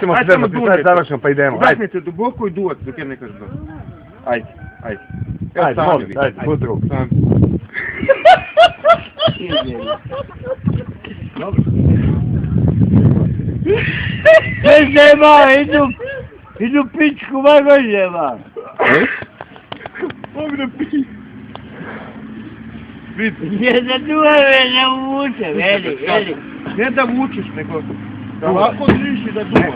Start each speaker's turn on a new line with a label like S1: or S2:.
S1: Ти можеш Айде, Зерно, 15 думайте. зараз, що поїдемо. Айде,
S2: Вдихнете глибоко і дулайте, доки не кажу. ай, ай, ай, ай, айд,
S1: будь друг.
S3: Без нема, іду, іду пічку вагонєва.
S2: Помню пічку.
S3: Я задумаю, не лучше, Вели, Вели.
S2: Не довучишь, ты Давай, подвижи, додумай.